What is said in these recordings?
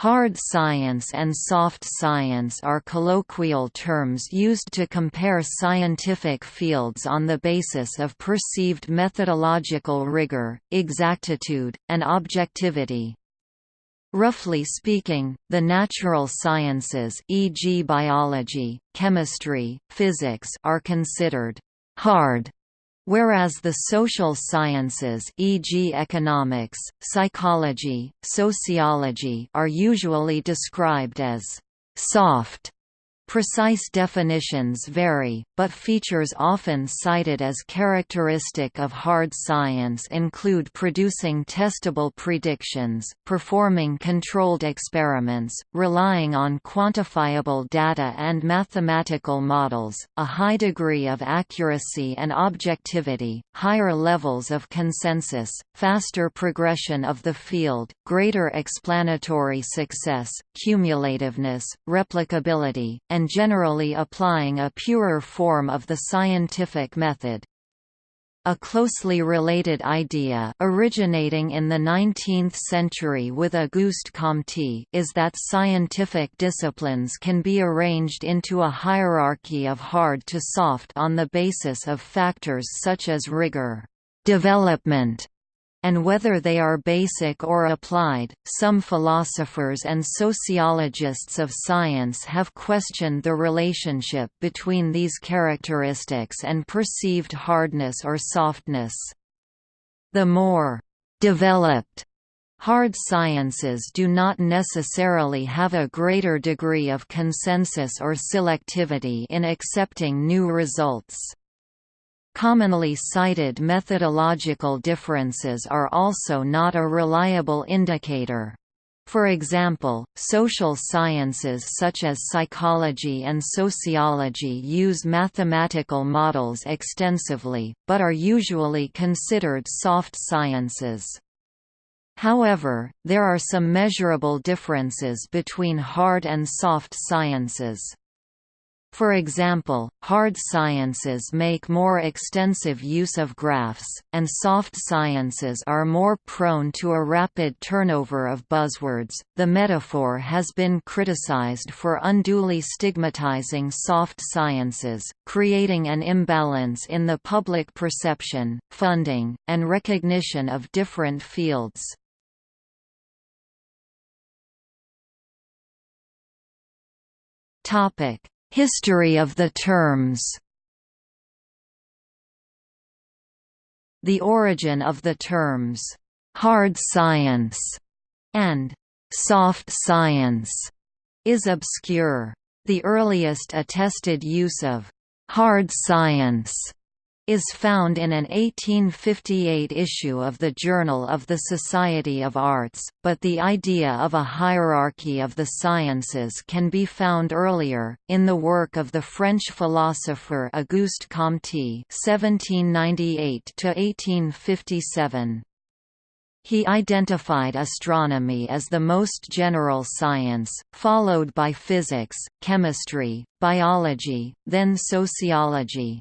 Hard science and soft science are colloquial terms used to compare scientific fields on the basis of perceived methodological rigor, exactitude, and objectivity. Roughly speaking, the natural sciences e.g. biology, chemistry, physics are considered «hard» whereas the social sciences e.g. economics, psychology, sociology are usually described as «soft» Precise definitions vary, but features often cited as characteristic of hard science include producing testable predictions, performing controlled experiments, relying on quantifiable data and mathematical models, a high degree of accuracy and objectivity, higher levels of consensus, faster progression of the field, greater explanatory success, cumulativeness, replicability, and and generally applying a purer form of the scientific method. A closely related idea originating in the 19th century with Auguste Comte is that scientific disciplines can be arranged into a hierarchy of hard to soft on the basis of factors such as rigor, development, and whether they are basic or applied. Some philosophers and sociologists of science have questioned the relationship between these characteristics and perceived hardness or softness. The more developed hard sciences do not necessarily have a greater degree of consensus or selectivity in accepting new results. Commonly cited methodological differences are also not a reliable indicator. For example, social sciences such as psychology and sociology use mathematical models extensively, but are usually considered soft sciences. However, there are some measurable differences between hard and soft sciences. For example, hard sciences make more extensive use of graphs, and soft sciences are more prone to a rapid turnover of buzzwords. The metaphor has been criticized for unduly stigmatizing soft sciences, creating an imbalance in the public perception, funding, and recognition of different fields. Topic History of the terms The origin of the terms, "'hard science' and "'soft science' is obscure. The earliest attested use of "'hard science' is found in an 1858 issue of the Journal of the Society of Arts, but the idea of a hierarchy of the sciences can be found earlier, in the work of the French philosopher Auguste Comte (1798–1857). He identified astronomy as the most general science, followed by physics, chemistry, biology, then sociology.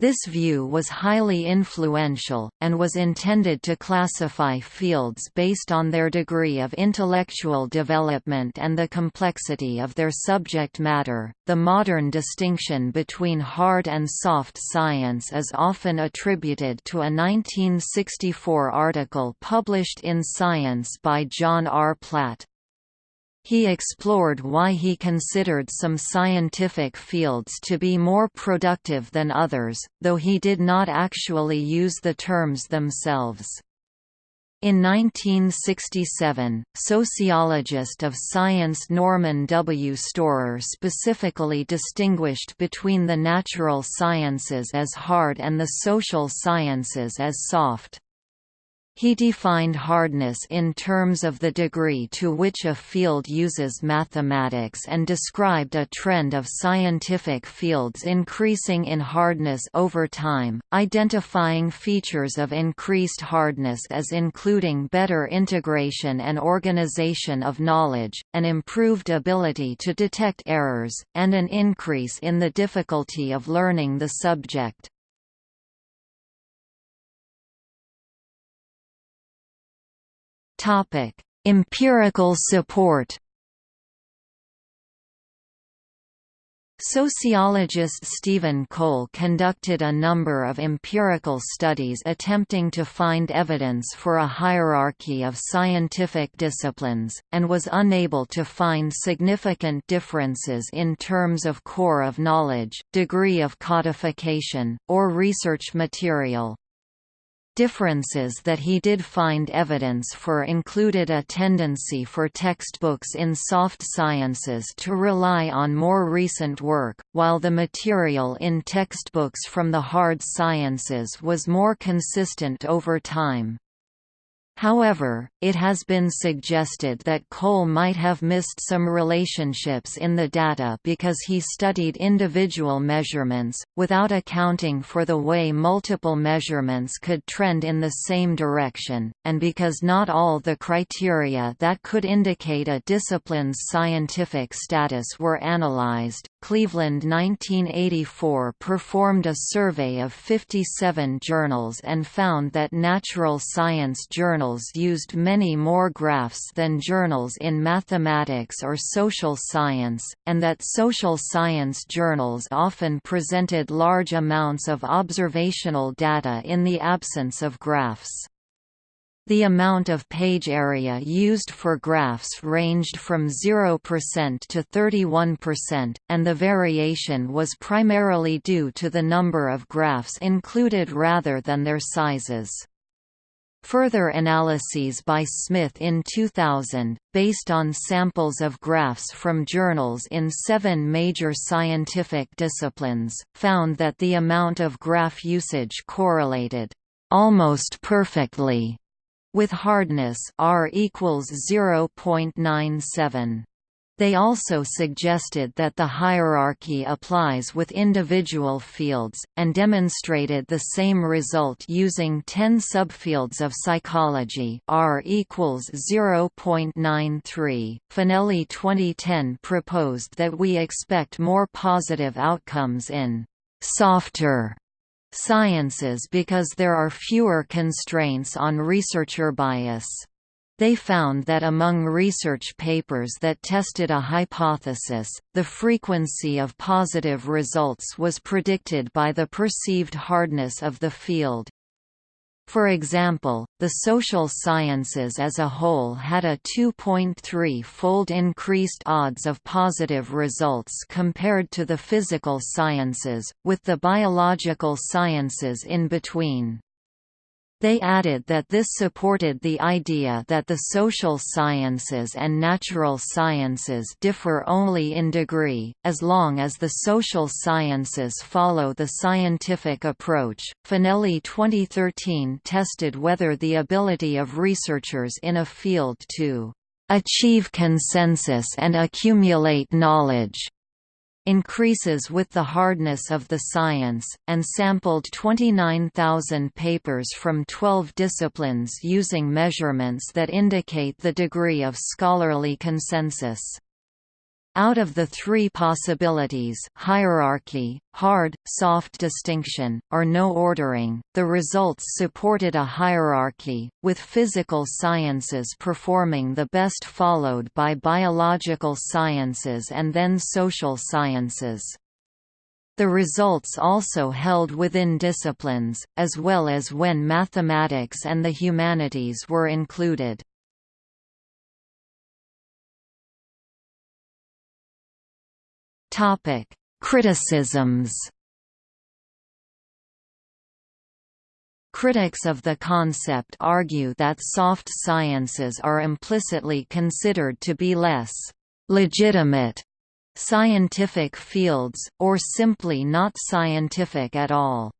This view was highly influential, and was intended to classify fields based on their degree of intellectual development and the complexity of their subject matter. The modern distinction between hard and soft science is often attributed to a 1964 article published in Science by John R. Platt. He explored why he considered some scientific fields to be more productive than others, though he did not actually use the terms themselves. In 1967, sociologist of science Norman W. Storer specifically distinguished between the natural sciences as hard and the social sciences as soft. He defined hardness in terms of the degree to which a field uses mathematics and described a trend of scientific fields increasing in hardness over time, identifying features of increased hardness as including better integration and organization of knowledge, an improved ability to detect errors, and an increase in the difficulty of learning the subject. Topic: Empirical support Sociologist Stephen Cole conducted a number of empirical studies attempting to find evidence for a hierarchy of scientific disciplines, and was unable to find significant differences in terms of core of knowledge, degree of codification, or research material. Differences that he did find evidence for included a tendency for textbooks in soft sciences to rely on more recent work, while the material in textbooks from the hard sciences was more consistent over time. However, it has been suggested that Cole might have missed some relationships in the data because he studied individual measurements, without accounting for the way multiple measurements could trend in the same direction, and because not all the criteria that could indicate a discipline's scientific status were analyzed. Cleveland 1984 performed a survey of 57 journals and found that natural science journals used many more graphs than journals in mathematics or social science, and that social science journals often presented large amounts of observational data in the absence of graphs. The amount of page area used for graphs ranged from 0% to 31%, and the variation was primarily due to the number of graphs included rather than their sizes. Further analyses by Smith in 2000, based on samples of graphs from journals in seven major scientific disciplines, found that the amount of graph usage correlated almost perfectly with hardness R equals 0.97. They also suggested that the hierarchy applies with individual fields, and demonstrated the same result using 10 subfields of psychology R equals 0.93. Fanelli 2010 proposed that we expect more positive outcomes in softer sciences because there are fewer constraints on researcher bias. They found that among research papers that tested a hypothesis, the frequency of positive results was predicted by the perceived hardness of the field. For example, the social sciences as a whole had a 2.3-fold increased odds of positive results compared to the physical sciences, with the biological sciences in between. They added that this supported the idea that the social sciences and natural sciences differ only in degree, as long as the social sciences follow the scientific approach. Fanelli 2013 tested whether the ability of researchers in a field to achieve consensus and accumulate knowledge increases with the hardness of the science, and sampled 29,000 papers from 12 disciplines using measurements that indicate the degree of scholarly consensus. Out of the three possibilities hierarchy, hard, soft distinction, or no ordering, the results supported a hierarchy, with physical sciences performing the best followed by biological sciences and then social sciences. The results also held within disciplines, as well as when mathematics and the humanities were included. Topic: Criticisms. Critics of the concept argue that soft sciences are implicitly considered to be less legitimate scientific fields, or simply not scientific at all.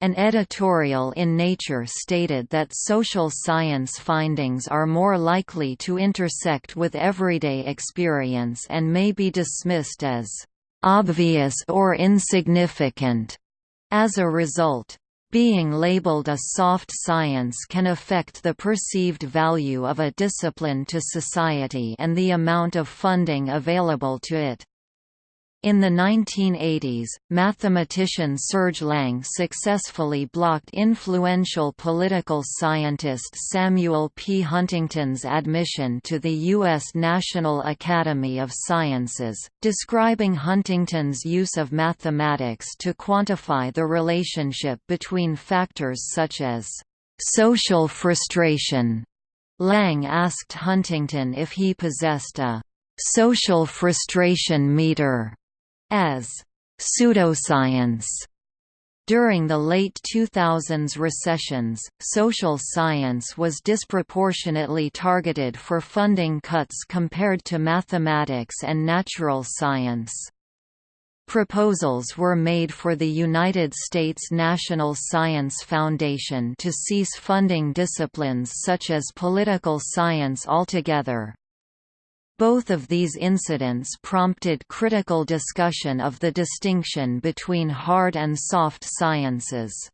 An editorial in Nature stated that social science findings are more likely to intersect with everyday experience and may be dismissed as obvious or insignificant. As a result, being labeled a soft science can affect the perceived value of a discipline to society and the amount of funding available to it. In the 1980s, mathematician Serge Lang successfully blocked influential political scientist Samuel P. Huntington's admission to the U.S. National Academy of Sciences, describing Huntington's use of mathematics to quantify the relationship between factors such as social frustration. Lang asked Huntington if he possessed a social frustration meter as pseudoscience. During the late 2000s recessions, social science was disproportionately targeted for funding cuts compared to mathematics and natural science. Proposals were made for the United States National Science Foundation to cease funding disciplines such as political science altogether. Both of these incidents prompted critical discussion of the distinction between hard and soft sciences.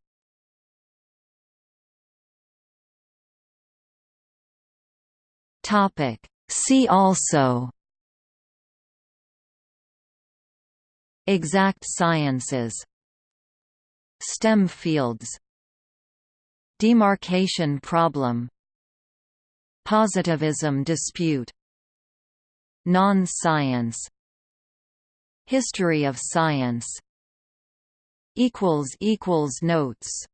See also Exact sciences STEM fields Demarcation problem Positivism dispute Non-science History of science Notes